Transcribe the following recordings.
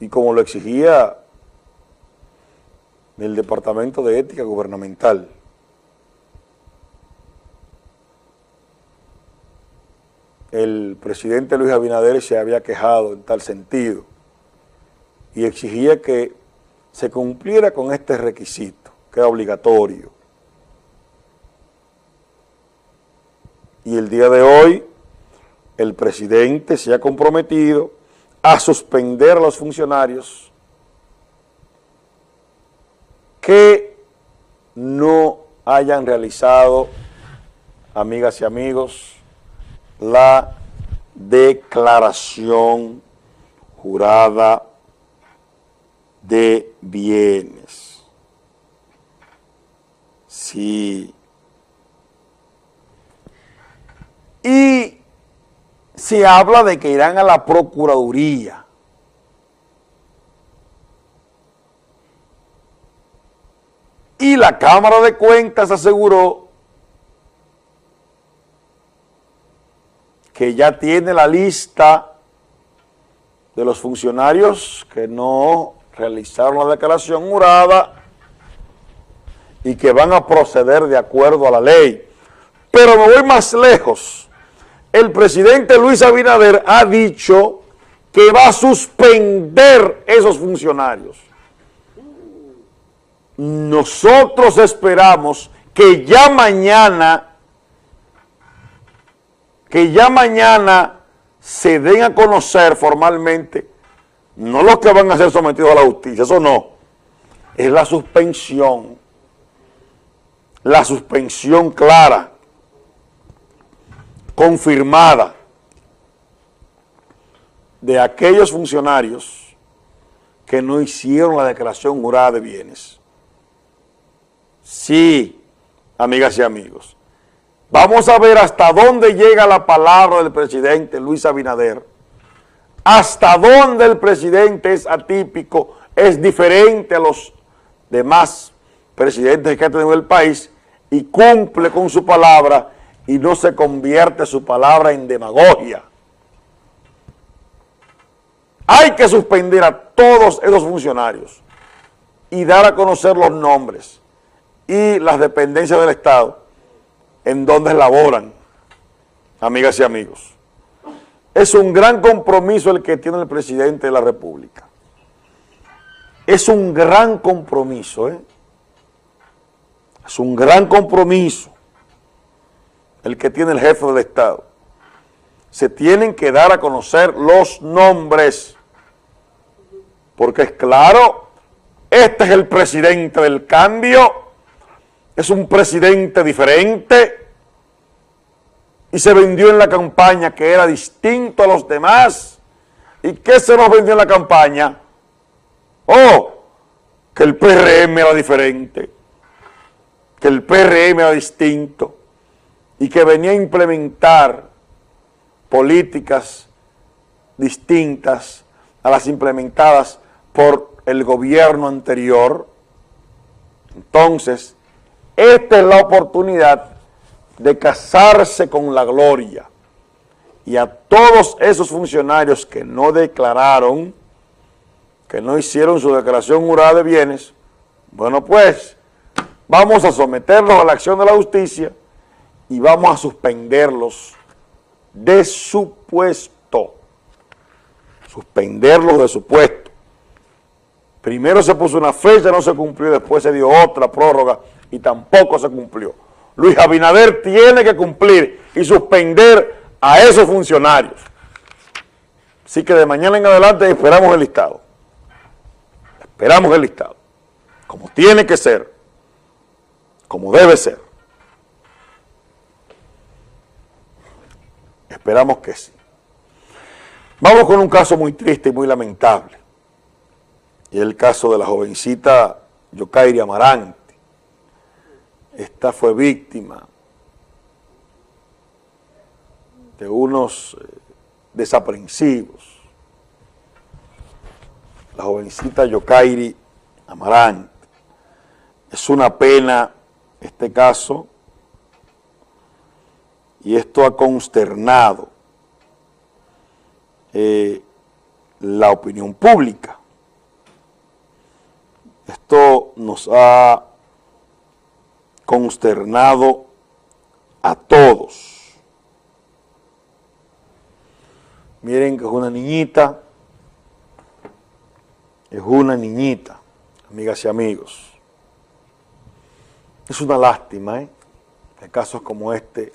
y como lo exigía el Departamento de Ética Gubernamental. El presidente Luis Abinader se había quejado en tal sentido y exigía que se cumpliera con este requisito, que era obligatorio. Y el día de hoy, el presidente se ha comprometido a suspender a los funcionarios que no hayan realizado, amigas y amigos, la declaración jurada de bienes. Sí. Y se habla de que irán a la Procuraduría. Y la Cámara de Cuentas aseguró que ya tiene la lista de los funcionarios que no realizaron la declaración jurada y que van a proceder de acuerdo a la ley. Pero me voy más lejos. El presidente Luis Abinader ha dicho que va a suspender esos funcionarios. Nosotros esperamos que ya mañana, que ya mañana se den a conocer formalmente no los que van a ser sometidos a la justicia, eso no, es la suspensión, la suspensión clara, confirmada de aquellos funcionarios que no hicieron la declaración jurada de bienes. Sí, amigas y amigos, vamos a ver hasta dónde llega la palabra del presidente Luis Abinader hasta dónde el presidente es atípico, es diferente a los demás presidentes que ha tenido el país y cumple con su palabra y no se convierte su palabra en demagogia. Hay que suspender a todos esos funcionarios y dar a conocer los nombres y las dependencias del Estado en donde laboran, amigas y amigos. Es un gran compromiso el que tiene el presidente de la República. Es un gran compromiso, ¿eh? Es un gran compromiso el que tiene el jefe del Estado. Se tienen que dar a conocer los nombres, porque es claro, este es el presidente del cambio, es un presidente diferente, y se vendió en la campaña que era distinto a los demás. ¿Y qué se nos vendió en la campaña? Oh, que el PRM era diferente, que el PRM era distinto y que venía a implementar políticas distintas a las implementadas por el gobierno anterior. Entonces, esta es la oportunidad de casarse con la gloria. Y a todos esos funcionarios que no declararon, que no hicieron su declaración jurada de bienes, bueno pues, vamos a someterlos a la acción de la justicia y vamos a suspenderlos de su puesto. Suspenderlos de su puesto. Primero se puso una fecha, no se cumplió, después se dio otra prórroga y tampoco se cumplió. Luis Abinader tiene que cumplir y suspender a esos funcionarios. Así que de mañana en adelante esperamos el listado. Esperamos el listado. Como tiene que ser. Como debe ser. Esperamos que sí. Vamos con un caso muy triste y muy lamentable. Y el caso de la jovencita Yokairi Amarán, esta fue víctima de unos eh, desaprensivos. La jovencita Yokairi Amarante. Es una pena este caso y esto ha consternado eh, la opinión pública. Esto nos ha consternado a todos. Miren que es una niñita, es una niñita, amigas y amigos. Es una lástima ¿eh? que casos como este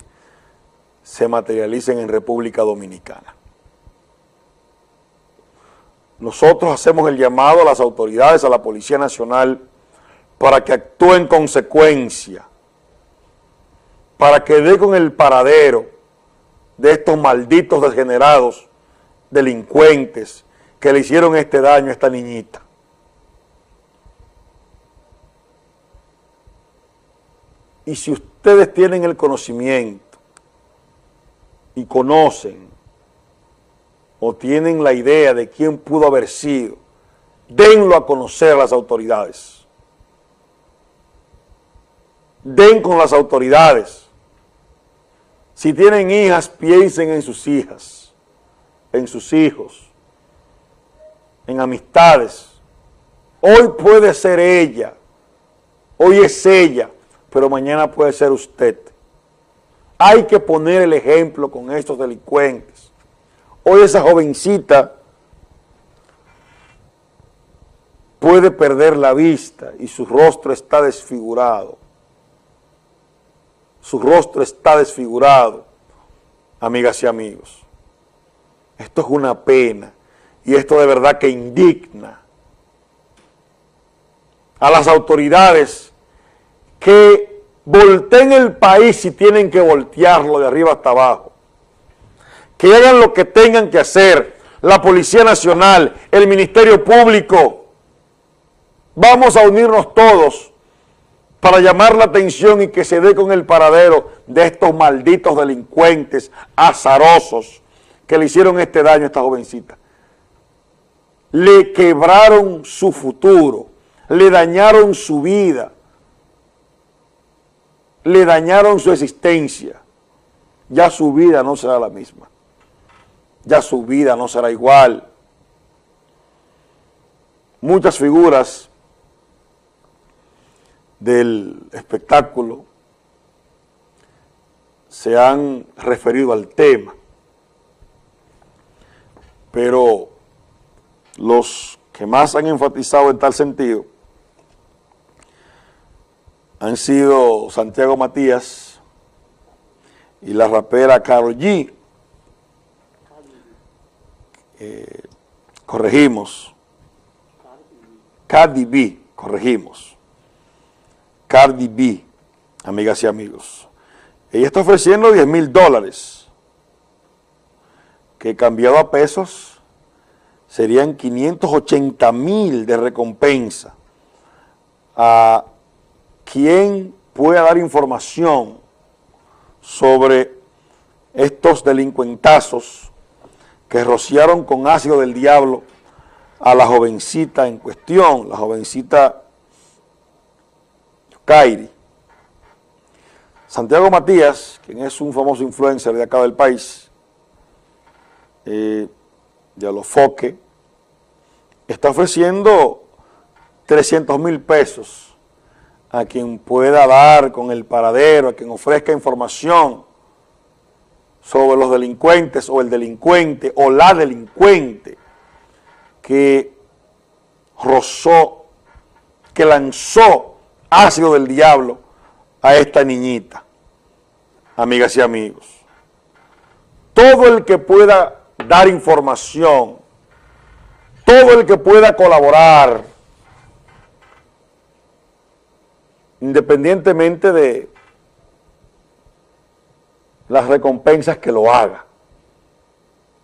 se materialicen en República Dominicana. Nosotros hacemos el llamado a las autoridades, a la Policía Nacional, para que actúe en consecuencia, para que dé con el paradero de estos malditos degenerados, delincuentes, que le hicieron este daño a esta niñita. Y si ustedes tienen el conocimiento y conocen o tienen la idea de quién pudo haber sido, denlo a conocer a las autoridades den con las autoridades. Si tienen hijas, piensen en sus hijas, en sus hijos, en amistades. Hoy puede ser ella, hoy es ella, pero mañana puede ser usted. Hay que poner el ejemplo con estos delincuentes. Hoy esa jovencita puede perder la vista y su rostro está desfigurado su rostro está desfigurado, amigas y amigos. Esto es una pena y esto de verdad que indigna a las autoridades que volteen el país si tienen que voltearlo de arriba hasta abajo. Que hagan lo que tengan que hacer, la Policía Nacional, el Ministerio Público. Vamos a unirnos todos para llamar la atención y que se dé con el paradero de estos malditos delincuentes azarosos que le hicieron este daño a esta jovencita. Le quebraron su futuro, le dañaron su vida, le dañaron su existencia. Ya su vida no será la misma, ya su vida no será igual. Muchas figuras del espectáculo se han referido al tema, pero los que más han enfatizado en tal sentido han sido Santiago Matías y la rapera Karol G. Eh, corregimos. Cardi B, corregimos. Cardi B, amigas y amigos. Ella está ofreciendo 10 mil dólares, que cambiado a pesos serían 580 mil de recompensa a quien pueda dar información sobre estos delincuentazos que rociaron con ácido del diablo a la jovencita en cuestión, la jovencita Kairi. Santiago Matías, quien es un famoso influencer de acá del país, eh, de Alofoque, está ofreciendo 300 mil pesos a quien pueda dar con el paradero, a quien ofrezca información sobre los delincuentes o el delincuente o la delincuente que rozó, que lanzó ácido del diablo a esta niñita, amigas y amigos. Todo el que pueda dar información, todo el que pueda colaborar, independientemente de las recompensas que lo haga.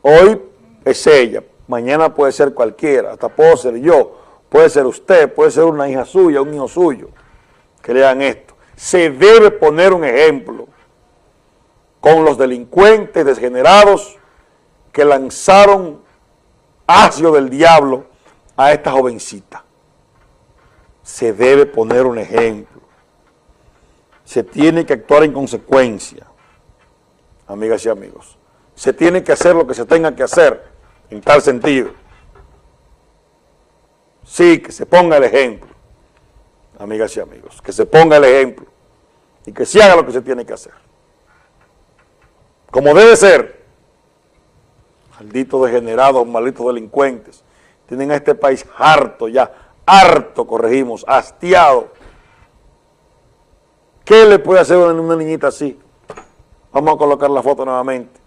Hoy es ella, mañana puede ser cualquiera, hasta puedo ser yo, puede ser usted, puede ser una hija suya, un hijo suyo que lean esto. Se debe poner un ejemplo con los delincuentes degenerados que lanzaron ácido del diablo a esta jovencita. Se debe poner un ejemplo. Se tiene que actuar en consecuencia, amigas y amigos. Se tiene que hacer lo que se tenga que hacer en tal sentido. Sí, que se ponga el ejemplo amigas y amigos, que se ponga el ejemplo y que se haga lo que se tiene que hacer. Como debe ser, malditos degenerados, malditos delincuentes, tienen a este país harto ya, harto, corregimos, hastiado. ¿Qué le puede hacer a una niñita así? Vamos a colocar la foto nuevamente.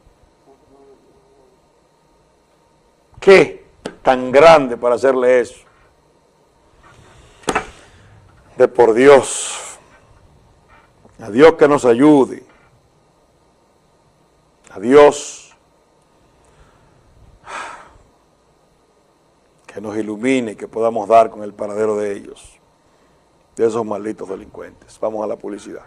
¿Qué tan grande para hacerle eso? De por Dios. A Dios que nos ayude. A Dios que nos ilumine que podamos dar con el paradero de ellos, de esos malditos delincuentes. Vamos a la publicidad.